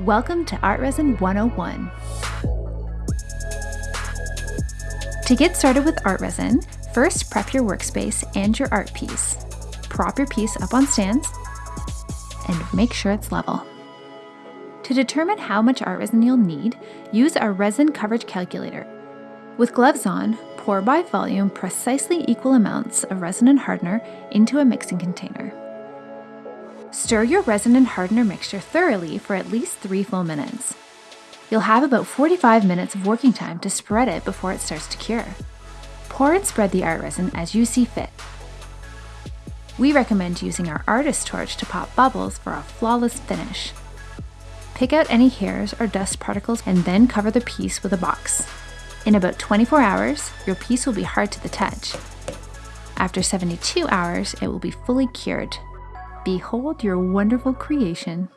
Welcome to Art Resin 101. To get started with art resin, first prep your workspace and your art piece. Prop your piece up on stands and make sure it's level. To determine how much art resin you'll need, use our resin coverage calculator. With gloves on, pour by volume precisely equal amounts of resin and hardener into a mixing container. Stir your resin and hardener mixture thoroughly for at least 3 full minutes. You'll have about 45 minutes of working time to spread it before it starts to cure. Pour and spread the art resin as you see fit. We recommend using our artist torch to pop bubbles for a flawless finish. Pick out any hairs or dust particles and then cover the piece with a box. In about 24 hours, your piece will be hard to the touch. After 72 hours, it will be fully cured Behold your wonderful creation.